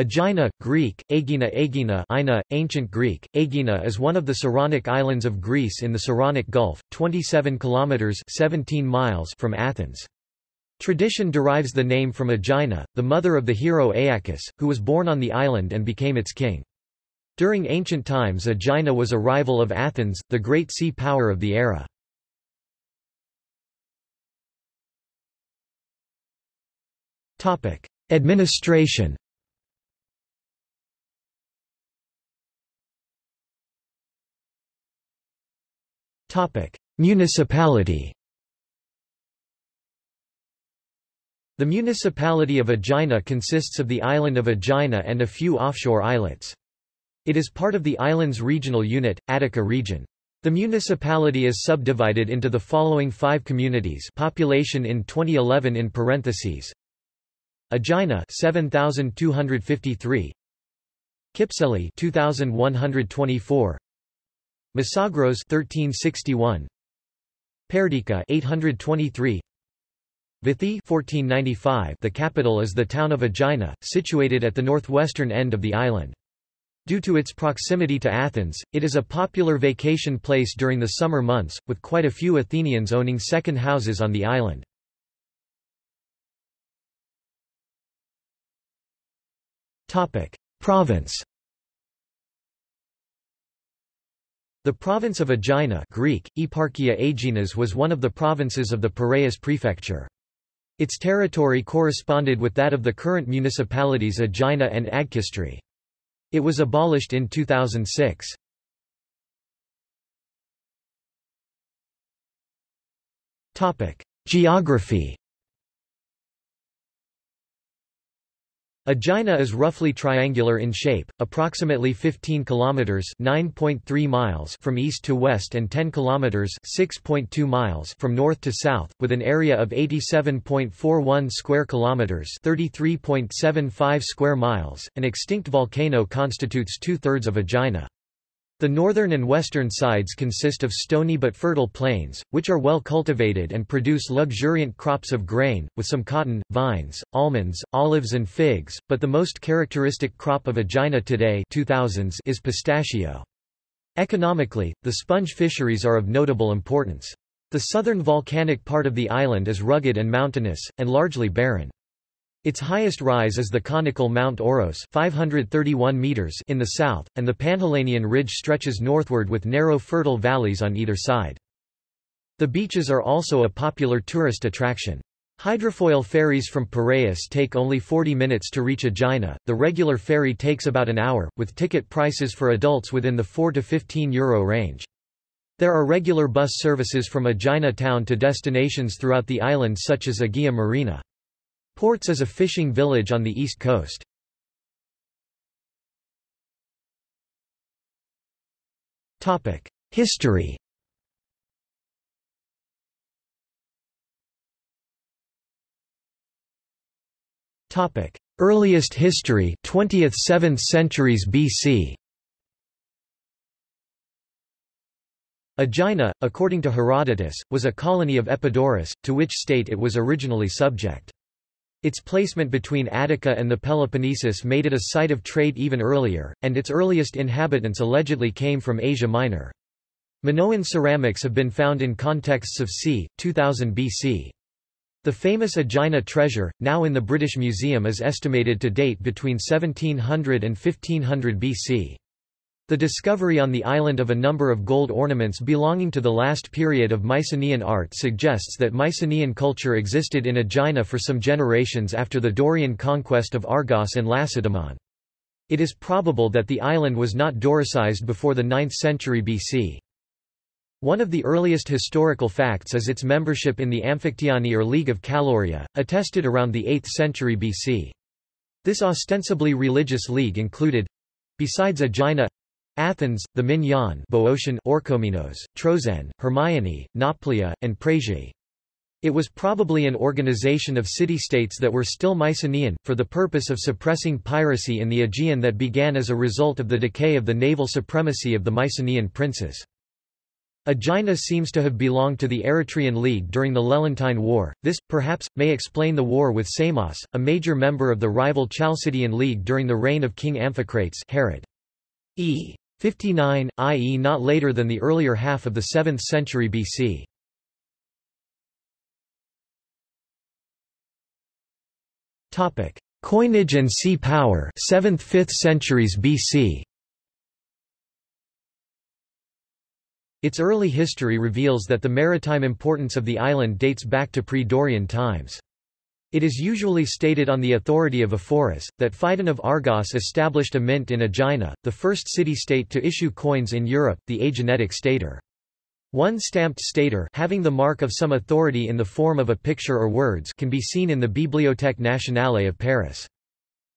Aegina, Greek, Aegina Aegina Ina, Ancient Greek, Aegina is one of the Saronic islands of Greece in the Saronic Gulf, 27 kilometers 17 miles from Athens. Tradition derives the name from Aegina, the mother of the hero Aeacus, who was born on the island and became its king. During ancient times Aegina was a rival of Athens, the great sea power of the era. Administration Municipality The municipality of Aegina consists of the island of Aegina and a few offshore islets. It is part of the island's regional unit, Attica region. The municipality is subdivided into the following five communities population in 2011 in parentheses. Aegina 7253 Kypseli 2124 Mesagros 1361 Perdica 823 Vithi 1495 The capital is the town of Aegina, situated at the northwestern end of the island. Due to its proximity to Athens, it is a popular vacation place during the summer months, with quite a few Athenians owning second houses on the island. Topic Province The province of Aegina Greek, Eparchia Aeginas was one of the provinces of the Piraeus prefecture. Its territory corresponded with that of the current municipalities Aegina and Agkistri. It was abolished in 2006. Geography Aegina is roughly triangular in shape, approximately 15 kilometers (9.3 miles) from east to west and 10 kilometers (6.2 miles) from north to south, with an area of 87.41 square kilometers (33.75 square miles). An extinct volcano constitutes two-thirds of Aegina. The northern and western sides consist of stony but fertile plains, which are well cultivated and produce luxuriant crops of grain, with some cotton, vines, almonds, olives and figs, but the most characteristic crop of Aegina today 2000s is pistachio. Economically, the sponge fisheries are of notable importance. The southern volcanic part of the island is rugged and mountainous, and largely barren. Its highest rise is the conical Mount Oros 531 meters in the south, and the Panhellenian Ridge stretches northward with narrow fertile valleys on either side. The beaches are also a popular tourist attraction. Hydrofoil ferries from Piraeus take only 40 minutes to reach Aegina, the regular ferry takes about an hour, with ticket prices for adults within the 4 to 15 euro range. There are regular bus services from Aegina town to destinations throughout the island such as Agia Marina. Portes is a fishing village on the east coast. History Topic: Earliest history 20th 7th centuries BC Aegina, according to Herodotus, was a colony of Epidaurus, to which state it was originally subject. Its placement between Attica and the Peloponnesus made it a site of trade even earlier, and its earliest inhabitants allegedly came from Asia Minor. Minoan ceramics have been found in contexts of c. 2000 BC. The famous Aegina treasure, now in the British Museum is estimated to date between 1700 and 1500 BC. The discovery on the island of a number of gold ornaments belonging to the last period of Mycenaean art suggests that Mycenaean culture existed in Aegina for some generations after the Dorian conquest of Argos and Lacedaemon. It is probable that the island was not Doricized before the 9th century BC. One of the earliest historical facts is its membership in the Amphictyony or League of Calauria, attested around the 8th century BC. This ostensibly religious league included besides Aegina Athens, the Minyan Boeotian Orchomenos, Troezen, Hermione, Nauplia, and Prasiae. It was probably an organization of city-states that were still Mycenaean, for the purpose of suppressing piracy in the Aegean that began as a result of the decay of the naval supremacy of the Mycenaean princes. Aegina seems to have belonged to the Eretrian League during the Lelantine War. This, perhaps, may explain the war with Samos, a major member of the rival Chalcidian League during the reign of King Amphicrates Herod. E. 59, i.e. not later than the earlier half of the 7th century BC. Coinage and sea power 7th–5th centuries BC Its early history reveals that the maritime importance of the island dates back to pre-Dorian times. It is usually stated on the authority of Ephorus, that Phidon of Argos established a mint in Aegina, the first city-state to issue coins in Europe, the Aeginetic stater. One stamped stater having the mark of some authority in the form of a picture or words can be seen in the Bibliothèque nationale of Paris.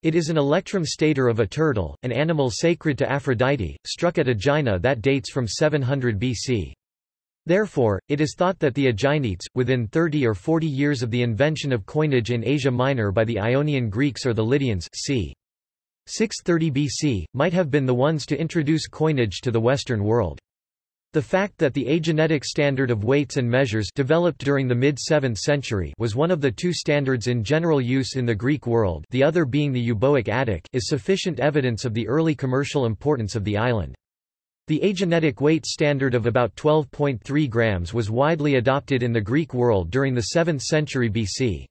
It is an electrum stater of a turtle, an animal sacred to Aphrodite, struck at Aegina that dates from 700 BC. Therefore, it is thought that the Aeginites, within 30 or 40 years of the invention of coinage in Asia Minor by the Ionian Greeks or the Lydians c. 630 BC, might have been the ones to introduce coinage to the Western world. The fact that the Aeginetic standard of weights and measures developed during the mid-7th century was one of the two standards in general use in the Greek world the other being the euboic Attic is sufficient evidence of the early commercial importance of the island. The Aeginetic weight standard of about 12.3 grams was widely adopted in the Greek world during the 7th century BC.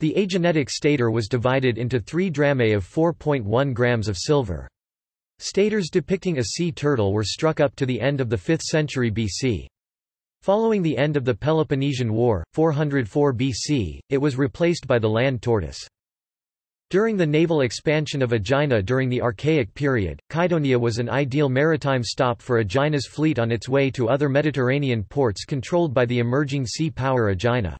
The Aeginetic stater was divided into three drachmae of 4.1 grams of silver. Staters depicting a sea turtle were struck up to the end of the 5th century BC. Following the end of the Peloponnesian War, 404 BC, it was replaced by the land tortoise. During the naval expansion of Aegina during the Archaic period, Kydonia was an ideal maritime stop for Aegina's fleet on its way to other Mediterranean ports controlled by the emerging sea power Aegina.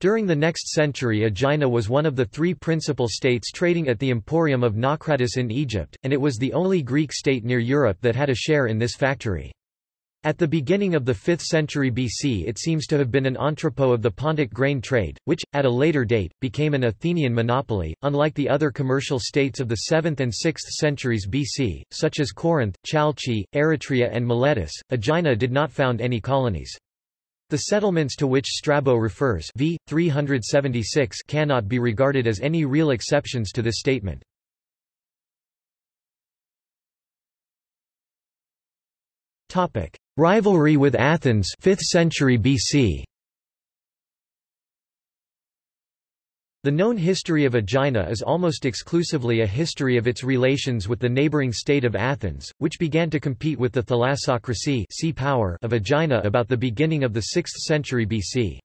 During the next century Aegina was one of the three principal states trading at the Emporium of Naucratis in Egypt, and it was the only Greek state near Europe that had a share in this factory. At the beginning of the 5th century BC it seems to have been an entrepot of the Pontic grain trade, which, at a later date, became an Athenian monopoly. Unlike the other commercial states of the 7th and 6th centuries BC, such as Corinth, Chalcis, Eritrea and Miletus, Aegina did not found any colonies. The settlements to which Strabo refers v. 376 cannot be regarded as any real exceptions to this statement. Rivalry with Athens 5th century BC. The known history of Aegina is almost exclusively a history of its relations with the neighboring state of Athens, which began to compete with the thalassocracy sea power of Aegina about the beginning of the 6th century BC.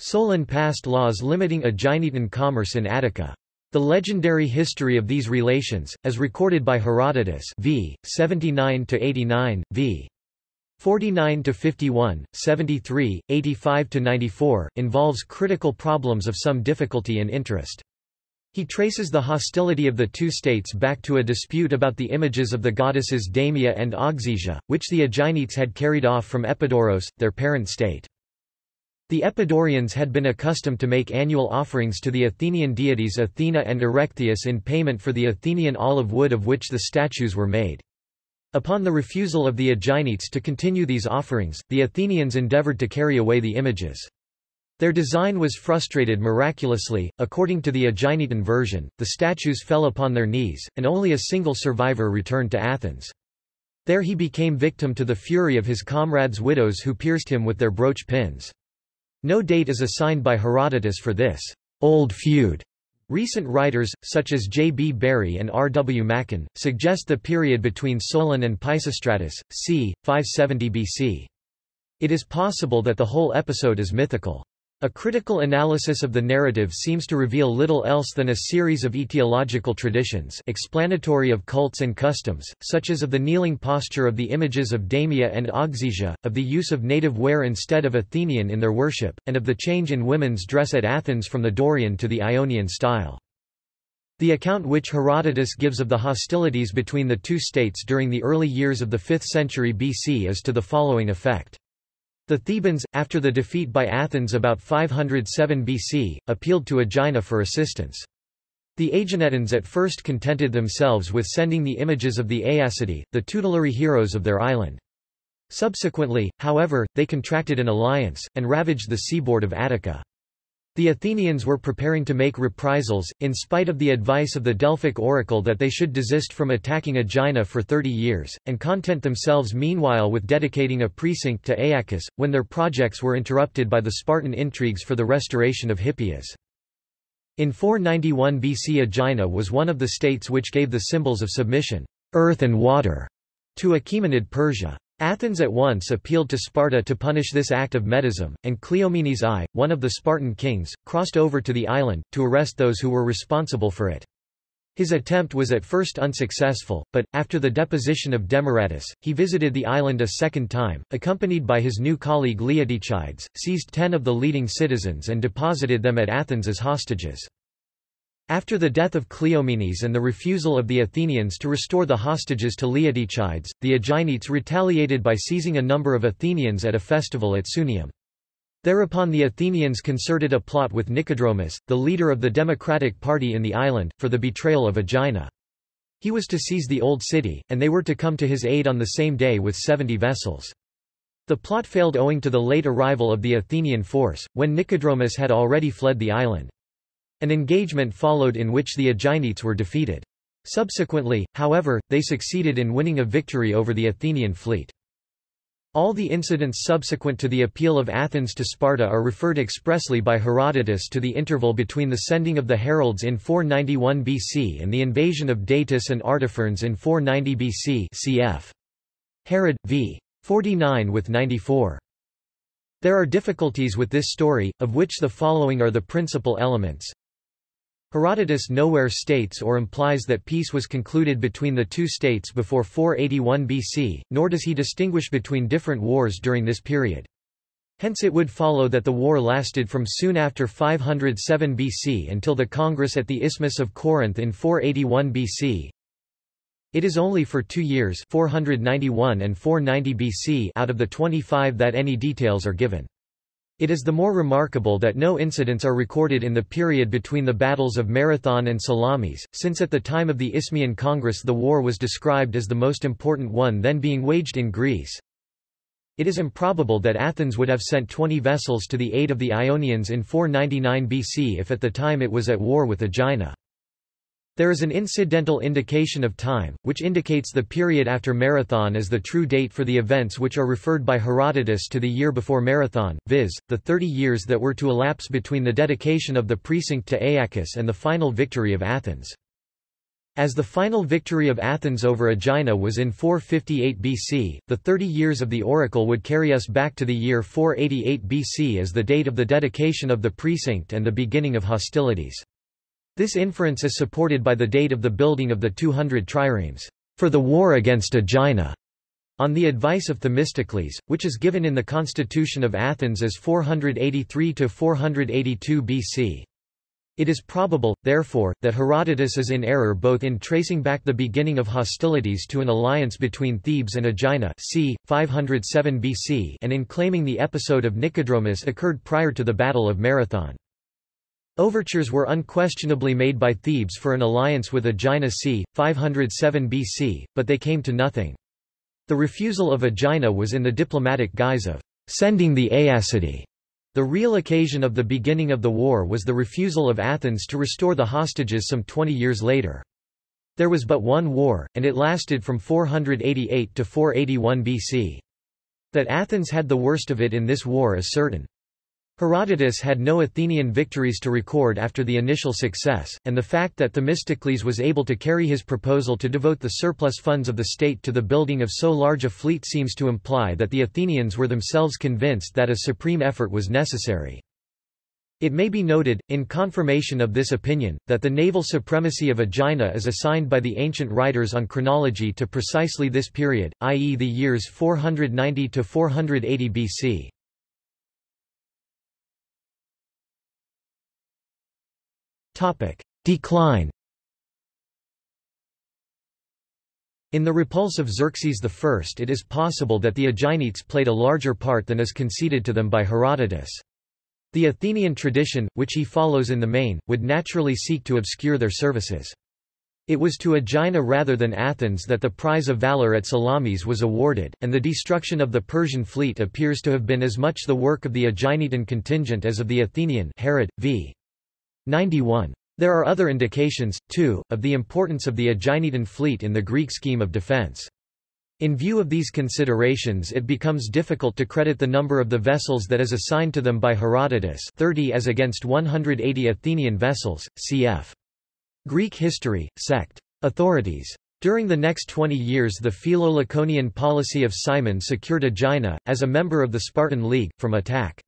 Solon passed laws limiting Aeginetan commerce in Attica. The legendary history of these relations, as recorded by Herodotus v. 79–89, v. 49 to 51, 73, 85 to 94 involves critical problems of some difficulty and interest. He traces the hostility of the two states back to a dispute about the images of the goddesses Damia and Ogygia, which the Aeginites had carried off from Epidaurus, their parent state. The Epidaurians had been accustomed to make annual offerings to the Athenian deities Athena and Erechtheus in payment for the Athenian olive wood of which the statues were made. Upon the refusal of the Aeginites to continue these offerings, the Athenians endeavored to carry away the images. Their design was frustrated miraculously. According to the Aeginetan version, the statues fell upon their knees, and only a single survivor returned to Athens. There he became victim to the fury of his comrades' widows who pierced him with their brooch pins. No date is assigned by Herodotus for this old feud. Recent writers, such as J. B. Bury and R. W. Macan, suggest the period between Solon and Pisistratus, c. 570 BC. It is possible that the whole episode is mythical. A critical analysis of the narrative seems to reveal little else than a series of etiological traditions explanatory of cults and customs, such as of the kneeling posture of the images of Damia and Ogygia, of the use of native wear instead of Athenian in their worship, and of the change in women's dress at Athens from the Dorian to the Ionian style. The account which Herodotus gives of the hostilities between the two states during the early years of the 5th century BC is to the following effect. The Thebans, after the defeat by Athens about 507 BC, appealed to Aegina for assistance. The Aeginetans at first contented themselves with sending the images of the Aeacidae, the tutelary heroes of their island. Subsequently, however, they contracted an alliance, and ravaged the seaboard of Attica. The Athenians were preparing to make reprisals, in spite of the advice of the Delphic oracle that they should desist from attacking Aegina for thirty years, and content themselves meanwhile with dedicating a precinct to Aeacus, when their projects were interrupted by the Spartan intrigues for the restoration of Hippias. In 491 BC Aegina was one of the states which gave the symbols of submission, earth and water, to Achaemenid Persia. Athens at once appealed to Sparta to punish this act of medism, and Cleomenes I, one of the Spartan kings, crossed over to the island, to arrest those who were responsible for it. His attempt was at first unsuccessful, but, after the deposition of Demaratus, he visited the island a second time, accompanied by his new colleague Leotychides, seized ten of the leading citizens and deposited them at Athens as hostages. After the death of Cleomenes and the refusal of the Athenians to restore the hostages to Leotychides, the Aeginetes retaliated by seizing a number of Athenians at a festival at Sunium. Thereupon the Athenians concerted a plot with Nicodromus, the leader of the Democratic Party in the island, for the betrayal of Aegina. He was to seize the old city, and they were to come to his aid on the same day with seventy vessels. The plot failed owing to the late arrival of the Athenian force, when Nicodromus had already fled the island. An engagement followed in which the Aeginetes were defeated. Subsequently, however, they succeeded in winning a victory over the Athenian fleet. All the incidents subsequent to the appeal of Athens to Sparta are referred expressly by Herodotus to the interval between the sending of the heralds in 491 BC and the invasion of Datis and Artaphernes in 490 BC cf. Herod, v. 49 with 94. There are difficulties with this story, of which the following are the principal elements. Herodotus nowhere states or implies that peace was concluded between the two states before 481 BC, nor does he distinguish between different wars during this period. Hence it would follow that the war lasted from soon after 507 BC until the Congress at the Isthmus of Corinth in 481 BC. It is only for two years 491 and 490 BC out of the 25 that any details are given. It is the more remarkable that no incidents are recorded in the period between the battles of Marathon and Salamis, since at the time of the Isthmian Congress the war was described as the most important one then being waged in Greece. It is improbable that Athens would have sent 20 vessels to the aid of the Ionians in 499 BC if at the time it was at war with Aegina. There is an incidental indication of time, which indicates the period after Marathon as the true date for the events which are referred by Herodotus to the year before Marathon, viz., the thirty years that were to elapse between the dedication of the precinct to Aeacus and the final victory of Athens. As the final victory of Athens over Aegina was in 458 BC, the thirty years of the oracle would carry us back to the year 488 BC as the date of the dedication of the precinct and the beginning of hostilities. This inference is supported by the date of the building of the 200 triremes for the war against Aegina, on the advice of Themistocles, which is given in the Constitution of Athens as 483–482 BC. It is probable, therefore, that Herodotus is in error both in tracing back the beginning of hostilities to an alliance between Thebes and Aegina c. 507 BC and in claiming the episode of Nicodromus occurred prior to the Battle of Marathon. Overtures were unquestionably made by Thebes for an alliance with Aegina c. 507 BC, but they came to nothing. The refusal of Aegina was in the diplomatic guise of sending the Aeacidae. The real occasion of the beginning of the war was the refusal of Athens to restore the hostages some 20 years later. There was but one war, and it lasted from 488 to 481 BC. That Athens had the worst of it in this war is certain. Herodotus had no Athenian victories to record after the initial success, and the fact that Themistocles was able to carry his proposal to devote the surplus funds of the state to the building of so large a fleet seems to imply that the Athenians were themselves convinced that a supreme effort was necessary. It may be noted, in confirmation of this opinion, that the naval supremacy of Aegina is assigned by the ancient writers on chronology to precisely this period, i.e. the years 490 to 480 BC. Topic. Decline In the repulse of Xerxes I it is possible that the Aeginetes played a larger part than is conceded to them by Herodotus. The Athenian tradition, which he follows in the main, would naturally seek to obscure their services. It was to Aegina rather than Athens that the prize of valor at Salamis was awarded, and the destruction of the Persian fleet appears to have been as much the work of the Aeginetan contingent as of the Athenian Herod, v. 91. There are other indications, too, of the importance of the Aeginetan fleet in the Greek scheme of defense. In view of these considerations it becomes difficult to credit the number of the vessels that is assigned to them by Herodotus 30 as against 180 Athenian vessels, cf. Greek history, sect. Authorities. During the next 20 years the Philo-Laconian policy of Cimon secured Aegina, as a member of the Spartan League, from attack.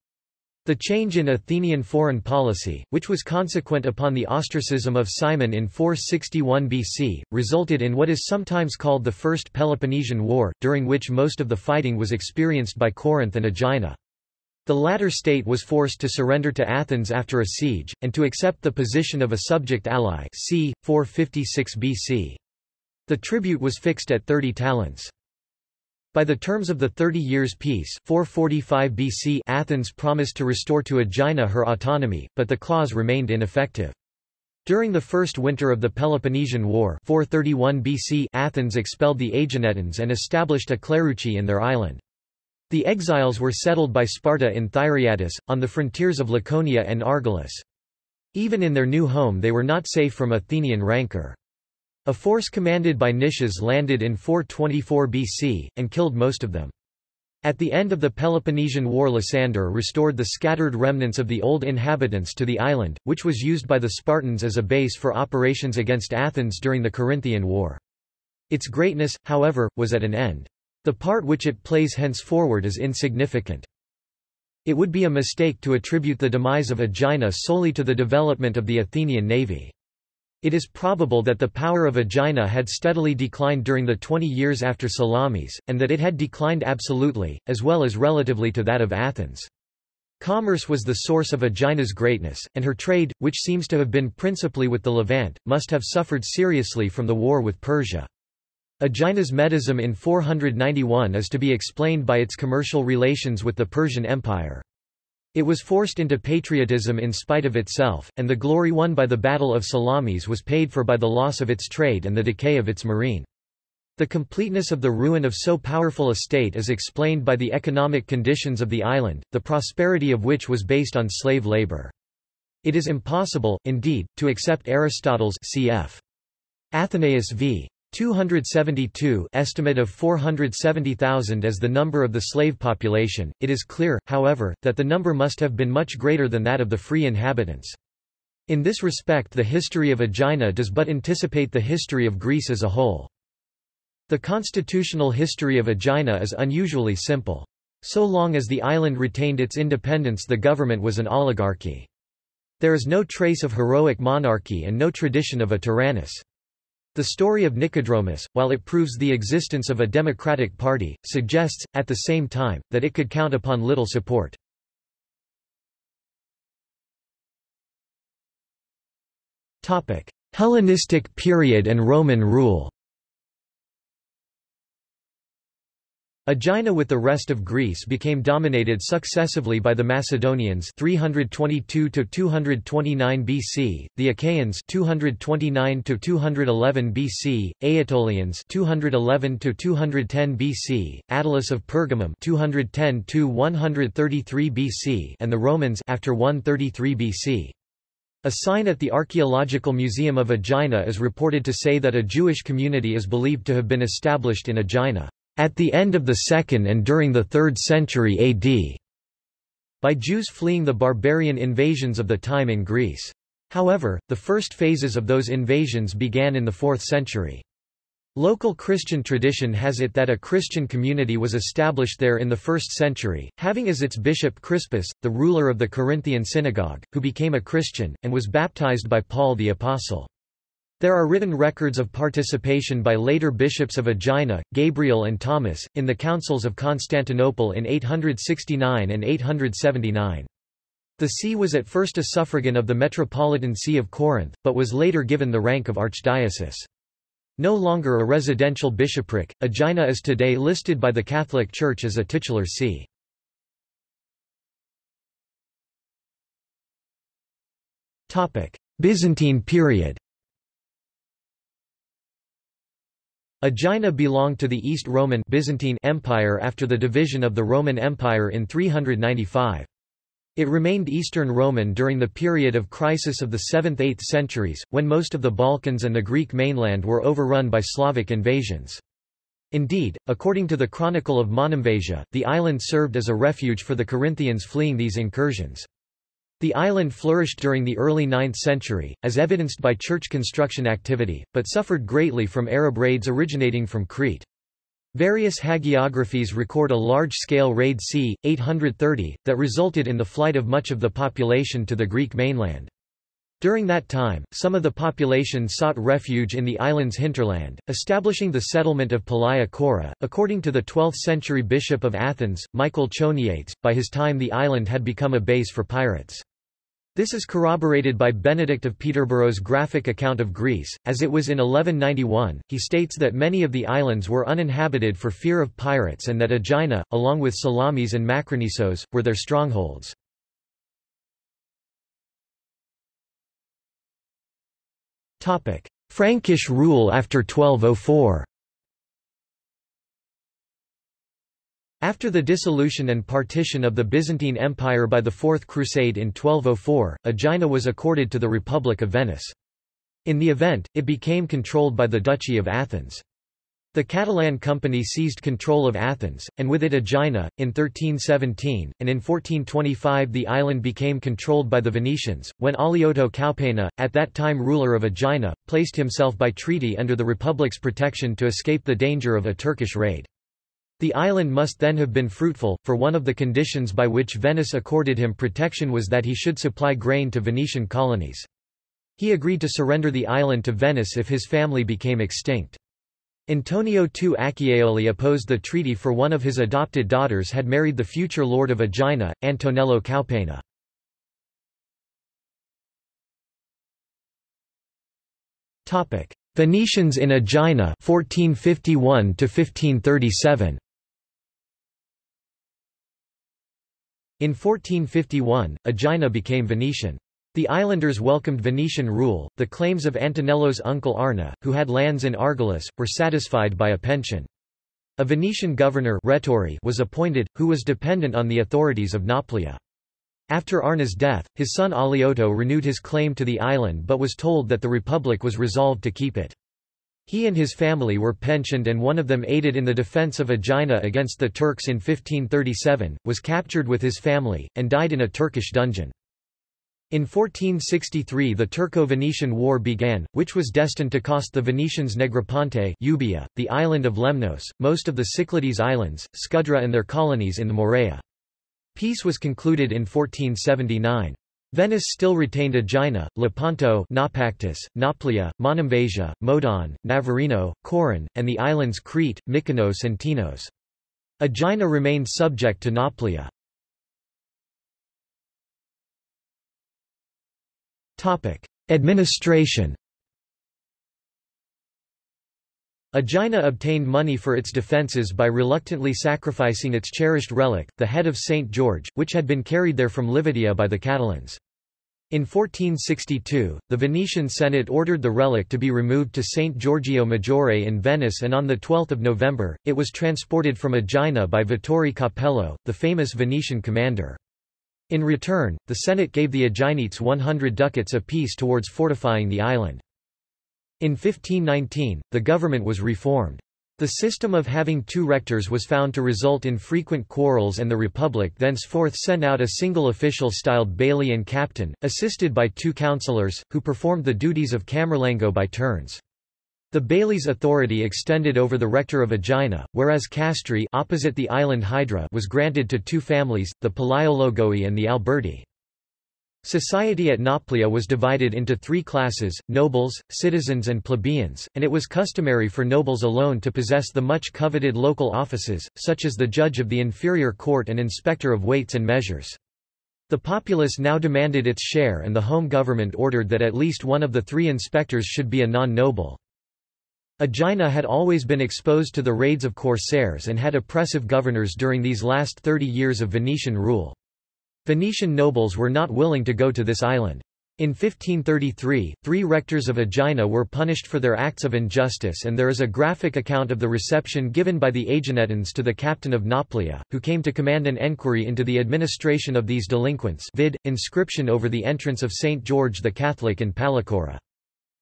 The change in Athenian foreign policy, which was consequent upon the ostracism of Cimon in 461 BC, resulted in what is sometimes called the First Peloponnesian War, during which most of the fighting was experienced by Corinth and Aegina. The latter state was forced to surrender to Athens after a siege, and to accept the position of a subject ally c. 456 BC. The tribute was fixed at 30 talents. By the terms of the Thirty Years' Peace 445 BC Athens promised to restore to Aegina her autonomy, but the clause remained ineffective. During the first winter of the Peloponnesian War 431 BC Athens expelled the Aeginetans and established a cleruchy in their island. The exiles were settled by Sparta in Thyreatis, on the frontiers of Laconia and Argolis. Even in their new home they were not safe from Athenian rancor. A force commanded by Nicias landed in 424 BC, and killed most of them. At the end of the Peloponnesian War Lysander restored the scattered remnants of the old inhabitants to the island, which was used by the Spartans as a base for operations against Athens during the Corinthian War. Its greatness, however, was at an end. The part which it plays henceforward is insignificant. It would be a mistake to attribute the demise of Aegina solely to the development of the Athenian navy. It is probable that the power of Aegina had steadily declined during the 20 years after Salamis, and that it had declined absolutely, as well as relatively to that of Athens. Commerce was the source of Aegina's greatness, and her trade, which seems to have been principally with the Levant, must have suffered seriously from the war with Persia. Aegina's Medism in 491 is to be explained by its commercial relations with the Persian Empire. It was forced into patriotism in spite of itself, and the glory won by the Battle of Salamis was paid for by the loss of its trade and the decay of its marine. The completeness of the ruin of so powerful a state is explained by the economic conditions of the island, the prosperity of which was based on slave labor. It is impossible, indeed, to accept Aristotle's cf. Athenaeus v. 272 estimate of 470,000 as the number of the slave population. It is clear, however, that the number must have been much greater than that of the free inhabitants. In this respect the history of Aegina does but anticipate the history of Greece as a whole. The constitutional history of Aegina is unusually simple. So long as the island retained its independence the government was an oligarchy. There is no trace of heroic monarchy and no tradition of a tyrannus. The story of Nicodromus, while it proves the existence of a democratic party, suggests, at the same time, that it could count upon little support. Hellenistic period and Roman rule Aegina with the rest of Greece became dominated successively by the Macedonians 322 to 229 BC, the Achaeans 229 to 211 BC, Aetolians 211 to 210 BC, Attalus of Pergamum 210 to 133 BC, and the Romans after 133 BC. A sign at the Archaeological Museum of Aegina is reported to say that a Jewish community is believed to have been established in Aegina at the end of the 2nd and during the 3rd century AD, by Jews fleeing the barbarian invasions of the time in Greece. However, the first phases of those invasions began in the 4th century. Local Christian tradition has it that a Christian community was established there in the 1st century, having as its bishop Crispus, the ruler of the Corinthian synagogue, who became a Christian, and was baptized by Paul the Apostle. There are written records of participation by later bishops of Aegina, Gabriel and Thomas, in the councils of Constantinople in 869 and 879. The see was at first a suffragan of the Metropolitan See of Corinth, but was later given the rank of archdiocese. No longer a residential bishopric, Aegina is today listed by the Catholic Church as a titular see. Byzantine period Aegina belonged to the East Roman Byzantine Empire after the division of the Roman Empire in 395. It remained Eastern Roman during the period of crisis of the 7th–8th centuries, when most of the Balkans and the Greek mainland were overrun by Slavic invasions. Indeed, according to the Chronicle of Monemvasia, the island served as a refuge for the Corinthians fleeing these incursions. The island flourished during the early 9th century, as evidenced by church construction activity, but suffered greatly from Arab raids originating from Crete. Various hagiographies record a large-scale raid c. 830, that resulted in the flight of much of the population to the Greek mainland. During that time, some of the population sought refuge in the island's hinterland, establishing the settlement of Palaia Kora. According to the 12th century bishop of Athens, Michael Choniates, by his time the island had become a base for pirates. This is corroborated by Benedict of Peterborough's graphic account of Greece, as it was in 1191. He states that many of the islands were uninhabited for fear of pirates and that Aegina, along with Salamis and Makronisos, were their strongholds. Frankish rule after 1204 After the dissolution and partition of the Byzantine Empire by the Fourth Crusade in 1204, Aegina was accorded to the Republic of Venice. In the event, it became controlled by the Duchy of Athens. The Catalan Company seized control of Athens, and with it Aegina, in 1317, and in 1425 the island became controlled by the Venetians, when Alioto Caopena, at that time ruler of Aegina, placed himself by treaty under the Republic's protection to escape the danger of a Turkish raid. The island must then have been fruitful, for one of the conditions by which Venice accorded him protection was that he should supply grain to Venetian colonies. He agreed to surrender the island to Venice if his family became extinct. Antonio II Acciaioli opposed the treaty for one of his adopted daughters had married the future lord of Aegina, Antonello Caopena. Venetians in Aegina 1451 1537 In 1451, Aegina became Venetian. The islanders welcomed Venetian rule. The claims of Antonello's uncle Arna, who had lands in Argolis, were satisfied by a pension. A Venetian governor Rettori was appointed, who was dependent on the authorities of Nauplia. After Arna's death, his son Alioto renewed his claim to the island but was told that the Republic was resolved to keep it. He and his family were pensioned and one of them aided in the defense of Aegina against the Turks in 1537, was captured with his family, and died in a Turkish dungeon. In 1463 the Turco-Venetian War began, which was destined to cost the Venetians Negroponte Euboea, the island of Lemnos, most of the Cyclades Islands, Scudra and their colonies in the Morea. Peace was concluded in 1479. Venice still retained Aegina, Lepanto Naupactus, Nauplia, Monemvasia, Modon, Navarino, Coron, and the islands Crete, Mykonos and Tinos. Aegina remained subject to Nauplia. Administration Aegina obtained money for its defences by reluctantly sacrificing its cherished relic, the head of St. George, which had been carried there from Livadia by the Catalans. In 1462, the Venetian Senate ordered the relic to be removed to St. Giorgio Maggiore in Venice and on 12 November, it was transported from Aegina by Vittore Capello, the famous Venetian commander. In return, the Senate gave the Aeginites 100 ducats apiece towards fortifying the island. In 1519, the government was reformed. The system of having two rectors was found to result in frequent quarrels and the Republic thenceforth sent out a single official styled bailey and captain, assisted by two councillors, who performed the duties of camerlengo by turns. The Bailey's authority extended over the rector of Aegina, whereas Castri opposite the island Hydra was granted to two families, the Palaiologoi and the Alberti. Society at Nauplia was divided into three classes, nobles, citizens and plebeians, and it was customary for nobles alone to possess the much coveted local offices, such as the judge of the inferior court and inspector of weights and measures. The populace now demanded its share and the home government ordered that at least one of the three inspectors should be a non-noble. Aegina had always been exposed to the raids of corsairs and had oppressive governors during these last 30 years of Venetian rule. Venetian nobles were not willing to go to this island. In 1533, three rectors of Aegina were punished for their acts of injustice and there is a graphic account of the reception given by the Aeginetans to the captain of Nauplia, who came to command an enquiry into the administration of these delinquents vid, inscription over the entrance of St. George the Catholic in Palacora.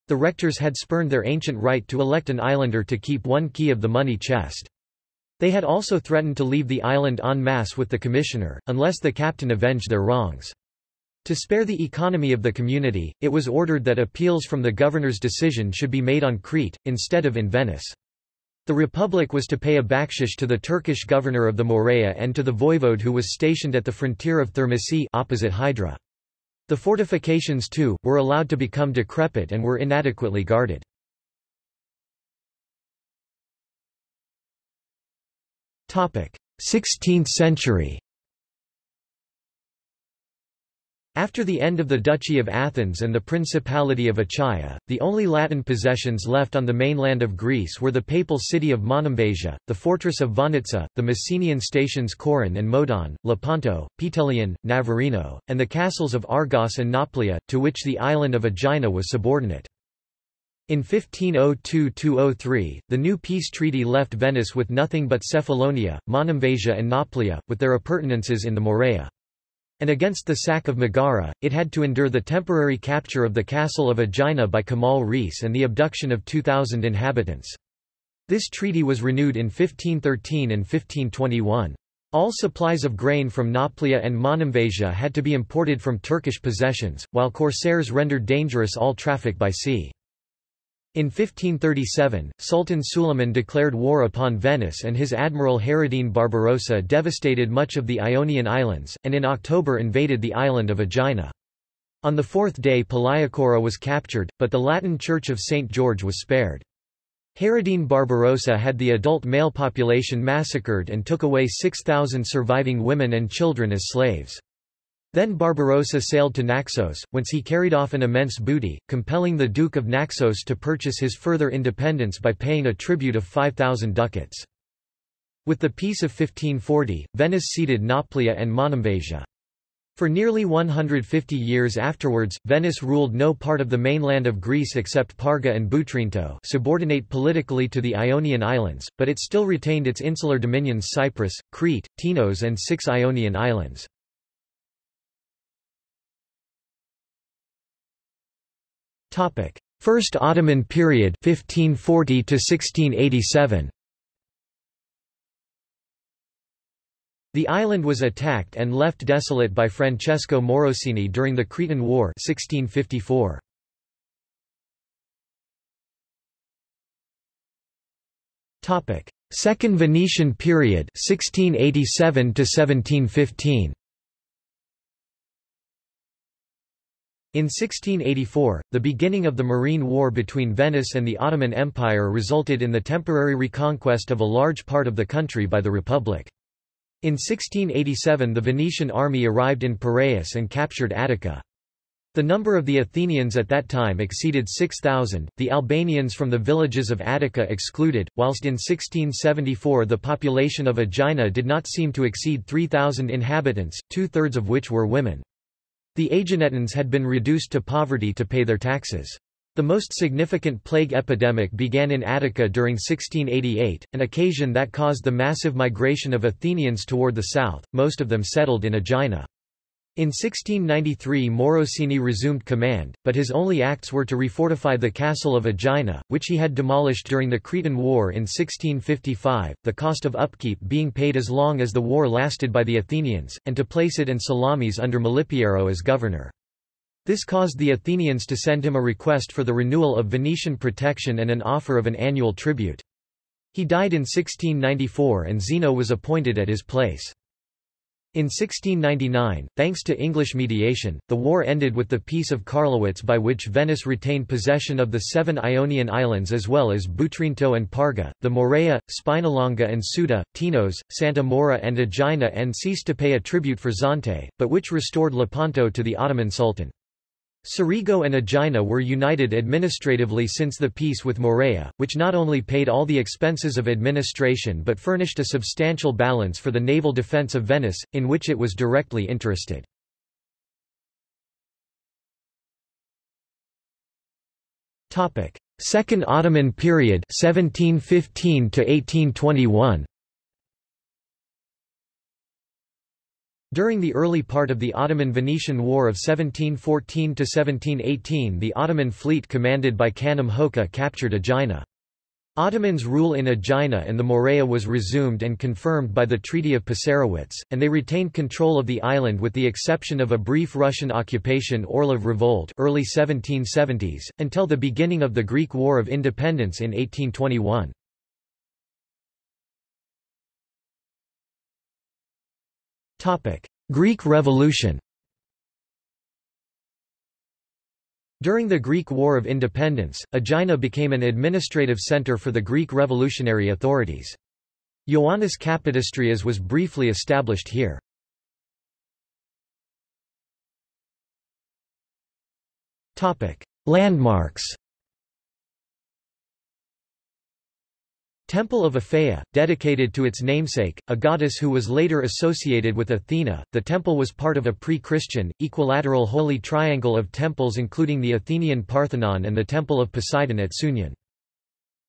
The rectors had spurned their ancient right to elect an islander to keep one key of the money chest. They had also threatened to leave the island en masse with the commissioner, unless the captain avenged their wrongs. To spare the economy of the community, it was ordered that appeals from the governor's decision should be made on Crete, instead of in Venice. The republic was to pay a bakshish to the Turkish governor of the Morea and to the voivode who was stationed at the frontier of Thermopylae opposite Hydra. The fortifications too, were allowed to become decrepit and were inadequately guarded. 16th century After the end of the Duchy of Athens and the Principality of Achaia, the only Latin possessions left on the mainland of Greece were the papal city of Monemvasia, the fortress of Vonitsa, the Messenian stations Coron and Modon, Lepanto, Puteolion, Navarino, and the castles of Argos and Nauplia, to which the island of Aegina was subordinate. In 1502–03, the new peace treaty left Venice with nothing but Cephalonia, Monemvasia and Nauplia, with their appurtenances in the Morea and against the sack of Megara, it had to endure the temporary capture of the castle of Aegina by Kemal Reis and the abduction of 2,000 inhabitants. This treaty was renewed in 1513 and 1521. All supplies of grain from Nauplia and Monemvasia had to be imported from Turkish possessions, while corsairs rendered dangerous all traffic by sea. In 1537, Sultan Suleiman declared war upon Venice and his admiral Hayreddin Barbarossa devastated much of the Ionian Islands, and in October invaded the island of Aegina. On the fourth day Palaikora was captured, but the Latin Church of St. George was spared. Hayreddin Barbarossa had the adult male population massacred and took away 6,000 surviving women and children as slaves. Then Barbarossa sailed to Naxos, whence he carried off an immense booty, compelling the Duke of Naxos to purchase his further independence by paying a tribute of 5,000 ducats. With the Peace of 1540, Venice ceded Nauplia and Monemvasia. For nearly 150 years afterwards, Venice ruled no part of the mainland of Greece except Parga and Boutrinto subordinate politically to the Ionian Islands, but it still retained its insular dominions Cyprus, Crete, Tinos and six Ionian islands. First Ottoman period 1540 to 1687 The island was attacked and left desolate by Francesco Morosini during the Cretan War 1654. Topic: Second Venetian period 1687 to 1715. In 1684, the beginning of the Morean War between Venice and the Ottoman Empire resulted in the temporary reconquest of a large part of the country by the Republic. In 1687 the Venetian army arrived in Piraeus and captured Attica. The number of the Athenians at that time exceeded 6,000, the Albanians from the villages of Attica excluded, whilst in 1674 the population of Aegina did not seem to exceed 3,000 inhabitants, two-thirds of which were women. The Aeginetans had been reduced to poverty to pay their taxes. The most significant plague epidemic began in Attica during 1688, an occasion that caused the massive migration of Athenians toward the south, most of them settled in Aegina. In 1693 Morosini resumed command, but his only acts were to refortify the castle of Aegina, which he had demolished during the Cretan War in 1655, the cost of upkeep being paid as long as the war lasted by the Athenians, and to place it and Salamis under Malipiero as governor. This caused the Athenians to send him a request for the renewal of Venetian protection and an offer of an annual tribute. He died in 1694 and Zeno was appointed at his place. In 1699, thanks to English mediation, the war ended with the Peace of Karlowitz by which Venice retained possession of the seven Ionian islands as well as Boutrinto and Parga, the Morea, Spinalonga and Suda, Tinos, Santa Maura and Aegina and ceased to pay a tribute for Zante, but which restored Lepanto to the Ottoman Sultan. Cerigo and Aegina were united administratively since the peace with Morea, which not only paid all the expenses of administration but furnished a substantial balance for the naval defence of Venice, in which it was directly interested. Second Ottoman period 1715 to 1821 During the early part of the Ottoman-Venetian War of 1714–1718 the Ottoman fleet commanded by Kanem Hoca captured Aegina. Ottomans' rule in Aegina and the Morea was resumed and confirmed by the Treaty of Passarowitz, and they retained control of the island with the exception of a brief Russian occupation Orlov Revolt early 1770s, until the beginning of the Greek War of Independence in 1821. Greek Revolution During the Greek War of Independence, Aegina became an administrative centre for the Greek revolutionary authorities. Ioannis Kapodistrias was briefly established here. Landmarks Temple of Aphaea, dedicated to its namesake, a goddess who was later associated with Athena. The temple was part of a pre-Christian, equilateral holy triangle of temples including the Athenian Parthenon and the Temple of Poseidon at Sunion.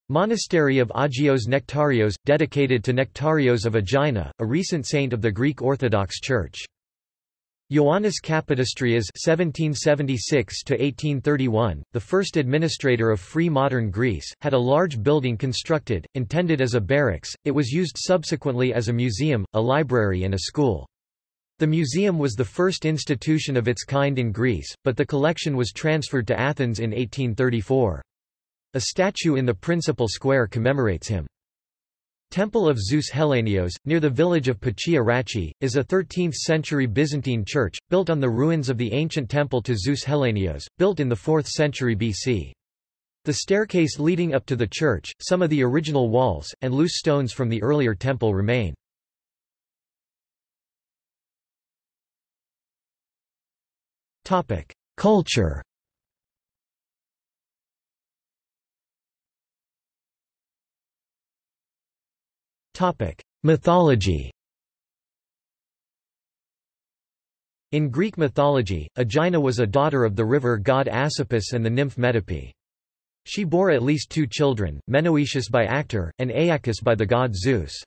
Monastery of Agios Nektarios, dedicated to Nectarios of Aegina, a recent saint of the Greek Orthodox Church. Ioannis Kapodistrias (1776–1831), the first administrator of free modern Greece, had a large building constructed, intended as a barracks. It was used subsequently as a museum, a library, and a school. The museum was the first institution of its kind in Greece, but the collection was transferred to Athens in 1834. A statue in the principal square commemorates him. Temple of Zeus Hellenios, near the village of Pachia Rachi, is a 13th-century Byzantine church, built on the ruins of the ancient temple to Zeus Hellenios, built in the 4th century BC. The staircase leading up to the church, some of the original walls, and loose stones from the earlier temple remain. Culture Topic: Mythology. In Greek mythology, Aegina was a daughter of the river god Asopus and the nymph Metope. She bore at least two children, Menoetius by Actor, and Aeacus by the god Zeus.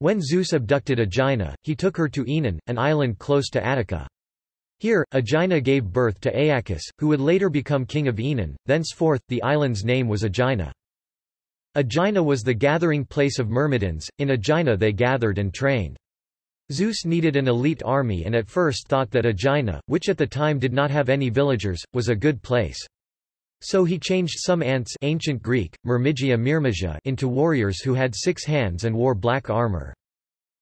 When Zeus abducted Aegina, he took her to Oenone, an island close to Attica. Here, Aegina gave birth to Aeacus, who would later become king of Oenone, thenceforth, the island's name was Aegina. Aegina was the gathering place of Myrmidons, in Aegina they gathered and trained. Zeus needed an elite army and at first thought that Aegina, which at the time did not have any villagers, was a good place. So he changed some ants ancient Greek, Myrmigia Myrmidja into warriors who had six hands and wore black armor.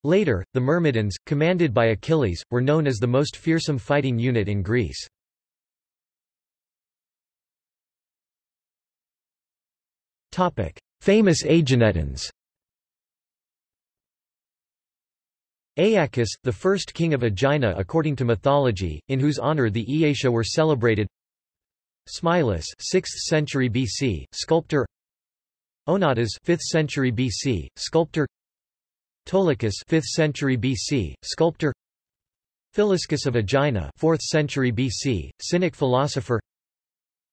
Later, the Myrmidons, commanded by Achilles, were known as the most fearsome fighting unit in Greece. Famous Aeginetans. Aeacus, the first king of Aegina according to mythology, in whose honor the Aeacia were celebrated. Smilis 6th century BC, sculptor. Onatas 5th century BC, sculptor. Ptolichus 5th century BC, sculptor. Philiscus of Aegina 4th century BC, Cynic philosopher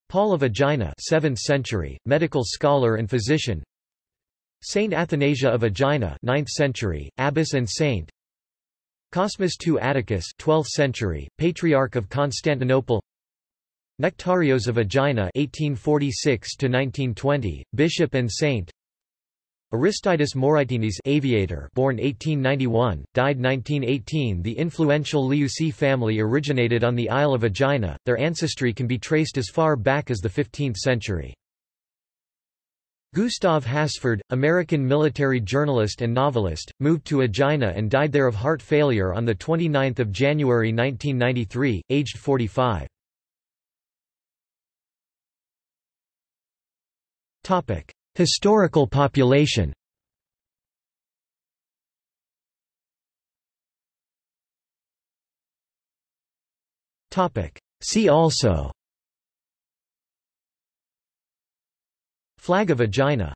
Paul of Aegina 7th century, medical scholar and physician. Saint Athanasia of Aegina 9th century, abbess and saint. Cosmas II Atticus 12th century, Patriarch of Constantinople. Nectarios of Aegina 1846 1920, bishop and saint Aristides Moraitinis aviator born 1891, died 1918 The influential Leousi family originated on the Isle of Aegina, their ancestry can be traced as far back as the 15th century. Gustav Hasford, American military journalist and novelist, moved to Aegina and died there of heart failure on 29 January 1993, aged 45. Historical population. See also. Flag of Aegina